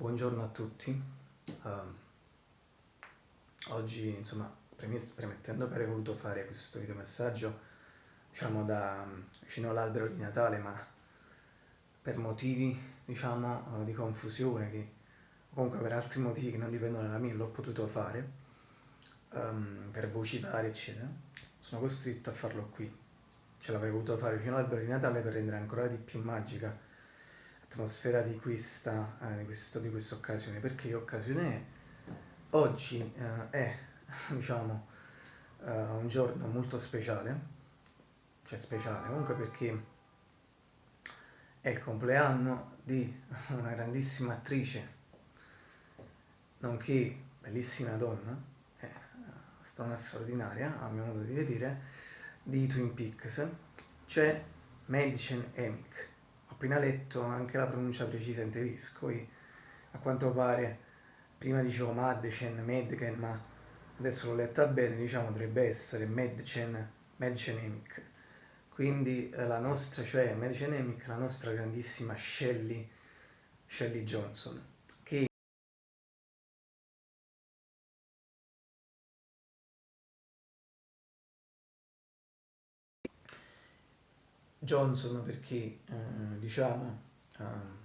Buongiorno a tutti. Um, oggi, insomma, premettendo che avrei voluto fare questo videomessaggio, diciamo, da vicino all'albero di Natale, ma per motivi, diciamo, di confusione, che comunque per altri motivi che non dipendono da me, l'ho potuto fare, um, per voci varie, eccetera, sono costretto a farlo qui. Ce l'avrei voluto fare vicino all'albero di Natale per rendere ancora di più magica l'atmosfera di questa, eh, di, questo, di questa occasione. Perché occasione è? Oggi eh, è, diciamo, eh, un giorno molto speciale, cioè speciale comunque perché è il compleanno di una grandissima attrice, nonché bellissima donna, eh, strana straordinaria, a mio modo di vedere, di Twin Peaks, c'è Madison Emick appena letto anche la pronuncia precisa in tedesco e a quanto pare prima dicevo Madchen, Medgen, ma adesso l'ho letta bene, diciamo dovrebbe essere Medchen, Medcenemic. Quindi eh, la nostra, cioè Medcenemic, la nostra grandissima Shelley, Shelley Johnson, Johnson perché eh, diciamo eh,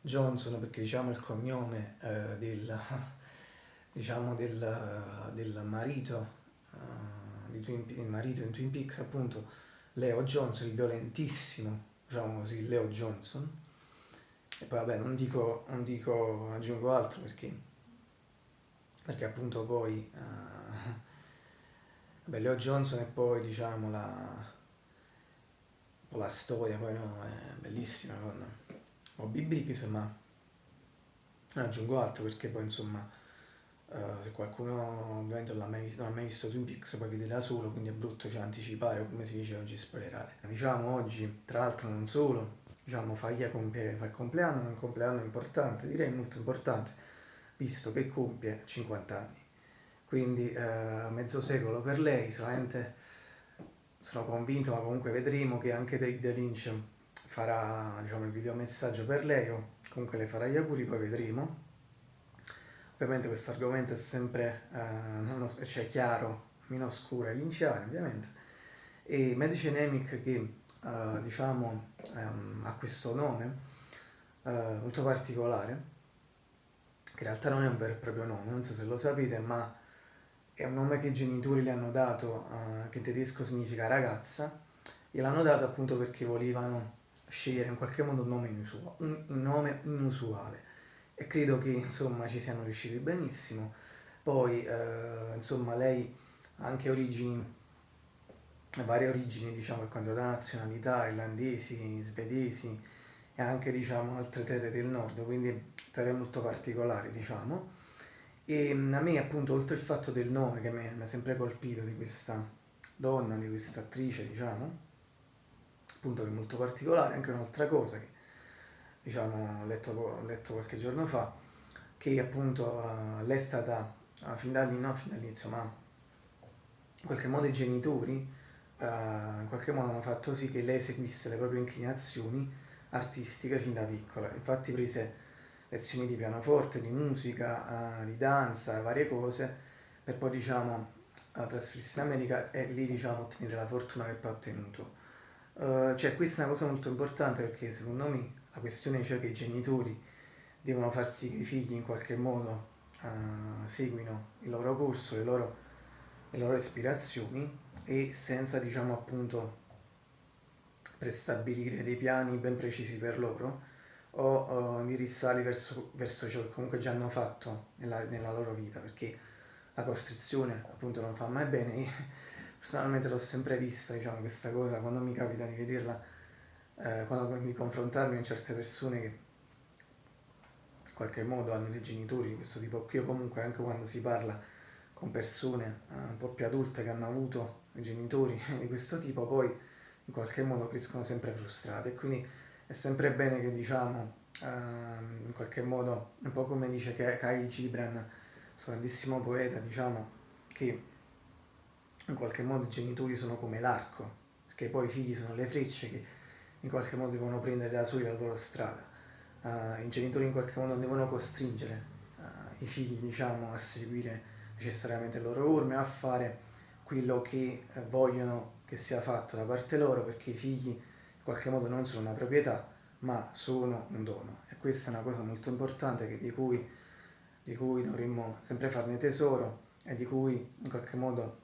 Johnson perché diciamo il cognome eh, del, diciamo del, del marito, eh, di Twin, il marito in Twin Peaks appunto Leo Johnson, il violentissimo diciamo così Leo Johnson. E poi vabbè non dico, non dico aggiungo altro perché perché appunto poi eh, Beh, Leo Johnson e poi diciamo la, la storia, poi no, è bellissima con Bobby Briggs, ma non aggiungo altro perché poi insomma uh, se qualcuno ovviamente non ha, mai visto, non ha mai visto Twin Peaks poi vederà solo, quindi è brutto cioè, anticipare come si dice oggi spoilerare. Diciamo oggi, tra l'altro non solo, diciamo Faglia fa il compleanno, è un compleanno importante, direi molto importante, visto che compie 50 anni quindi eh, mezzo secolo per lei, solamente sono convinto, ma comunque vedremo che anche David Lynch farà diciamo, il videomessaggio per lei o comunque le farà gli auguri, poi vedremo. Ovviamente questo argomento è sempre eh, cioè chiaro, meno oscuro e linciano ovviamente. E Medici Nemic che eh, diciamo ehm, ha questo nome eh, molto particolare, che in realtà non è un vero e proprio nome, non so se lo sapete, ma è un nome che i genitori le hanno dato, uh, che in tedesco significa ragazza, e l'hanno dato appunto perché volevano scegliere in qualche modo un nome, inusuale, un, un nome inusuale e credo che insomma ci siano riusciti benissimo. Poi uh, insomma lei ha anche origini, varie origini diciamo per quanto riguarda nazionalità, irlandesi, svedesi e anche diciamo altre terre del nord, quindi terre molto particolari diciamo e mm, a me appunto oltre il fatto del nome che mi ha sempre colpito di questa donna, di questa attrice diciamo, appunto che è molto particolare, anche un'altra cosa che diciamo ho letto, ho letto qualche giorno fa, che appunto uh, lei è stata uh, fin dall'inizio, no, ma in qualche modo i genitori uh, in qualche modo hanno fatto sì che lei seguisse le proprie inclinazioni artistiche fin da piccola, infatti prese lezioni di pianoforte, di musica, uh, di danza, varie cose, per poi diciamo uh, trasferirsi in America e lì diciamo ottenere la fortuna che poi ha ottenuto. Uh, cioè questa è una cosa molto importante perché secondo me la questione è cioè che i genitori devono far sì che i figli in qualche modo uh, seguino il loro corso, le loro, le loro ispirazioni e senza diciamo appunto prestabilire dei piani ben precisi per loro o, o indirizzarli verso, verso ciò che comunque già hanno fatto nella, nella loro vita, perché la costrizione appunto non fa mai bene. Io personalmente l'ho sempre vista, diciamo, questa cosa, quando mi capita di vederla, eh, quando mi confrontarmi con certe persone che in qualche modo hanno dei genitori di questo tipo qui, o comunque anche quando si parla con persone eh, un po' più adulte che hanno avuto genitori di questo tipo, poi in qualche modo crescono sempre frustrate quindi è sempre bene che diciamo ehm, in qualche modo un po' come dice Kyle Gibran questo grandissimo poeta diciamo che in qualche modo i genitori sono come l'arco perché poi i figli sono le frecce che in qualche modo devono prendere da soli la loro strada. Uh, i genitori in qualche modo devono costringere uh, i figli, diciamo, a seguire necessariamente le loro orme, a fare quello che eh, vogliono che sia fatto da parte loro, perché i figli qualche modo non sono una proprietà, ma sono un dono. E questa è una cosa molto importante di cui, di cui dovremmo sempre farne tesoro e di cui in qualche modo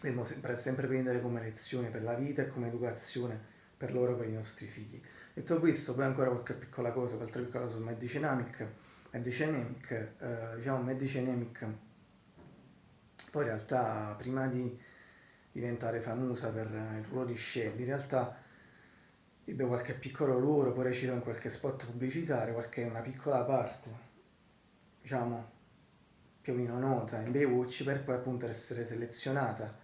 dovremmo sempre, prendere come lezione per la vita e come educazione per loro, per i nostri figli. Detto questo, poi ancora qualche piccola cosa, qualche piccola cosa su Medicenamic. Medicenamic, eh, diciamo Medicenamic, poi in realtà prima di diventare famosa per il ruolo di Shelley, in realtà ebbe qualche piccolo ruolo, poi recitò in qualche spot pubblicitario, qualche una piccola parte, diciamo, più o meno nota. In Baywatch per poi appunto essere selezionata,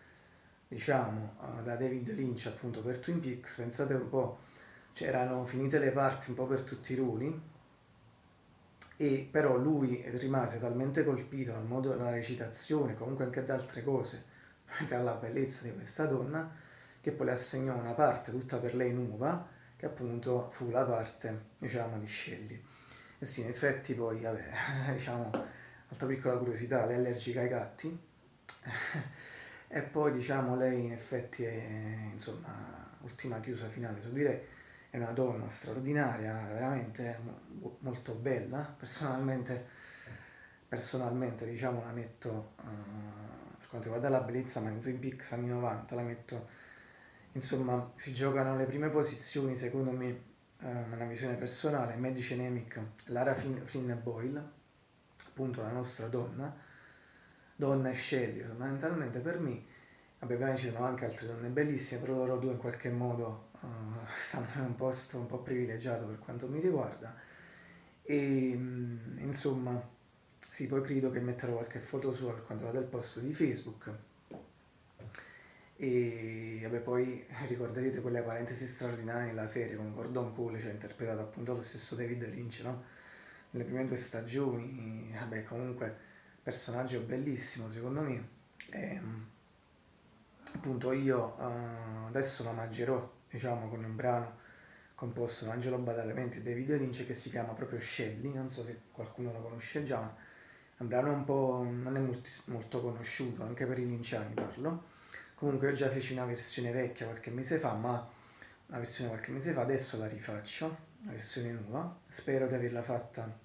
diciamo, da David Lynch appunto per Twin Peaks, pensate un po' c'erano finite le parti un po' per tutti i ruoli e però lui rimase talmente colpito dal modo della recitazione, comunque anche da altre cose, dalla bellezza di questa donna, che poi le assegnò una parte tutta per lei nuova, che appunto fu la parte, diciamo, di Shelley. E sì, in effetti poi, vabbè, diciamo, altra piccola curiosità, lei è allergica ai gatti, e poi, diciamo, lei in effetti è, insomma, ultima chiusa finale su di lei, è una donna straordinaria, veramente molto bella, personalmente, personalmente diciamo la metto, uh, per quanto riguarda la bellezza, ma in Twin Peaks anni 90 la metto, insomma si giocano le prime posizioni secondo me, uh, una visione personale, Medici Nemic, Lara Flynn, Flynn Boyle, appunto la nostra donna, donna e Shelley fondamentalmente per me, vabbè ovviamente ci sono anche altre donne bellissime, però loro due in qualche modo uh, stanno in un posto un po' privilegiato per quanto mi riguarda. E mm, insomma sì poi credo che metterò qualche foto sua per quanto riguarda il post di Facebook e vabbè poi ricorderete quelle parentesi straordinarie nella serie con Gordon Cole cioè interpretato appunto lo stesso David Lynch no? nelle prime due stagioni vabbè comunque personaggio bellissimo secondo me e, mm, appunto io uh, adesso lo mangerò diciamo, con un brano composto da Angelo Badalamenti e David Lynch che si chiama proprio Shelley, non so se qualcuno lo conosce già, ma è un brano un po' non è molto, molto conosciuto, anche per i linciani parlo. Comunque io già feci una versione vecchia qualche mese fa, ma una versione qualche mese fa, adesso la rifaccio, la versione nuova, spero di averla fatta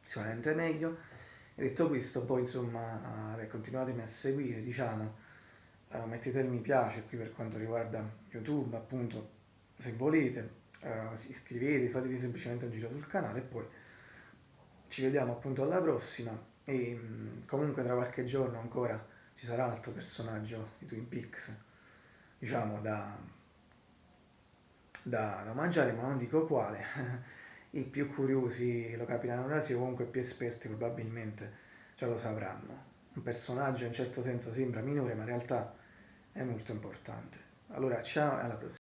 sicuramente meglio. E detto questo, poi insomma, eh, continuatemi a seguire, diciamo, uh, mettete il mi piace qui per quanto riguarda YouTube, appunto, se volete, uh, iscrivetevi, fatevi semplicemente un giro sul canale e poi ci vediamo appunto alla prossima e um, comunque tra qualche giorno ancora ci sarà altro personaggio di Twin Peaks, diciamo da, da, da mangiare, ma non dico quale. I più curiosi lo capiranno da sé, comunque i più esperti probabilmente già lo sapranno. Un personaggio in certo senso sembra minore, ma in realtà è molto importante. Allora, ciao e alla prossima.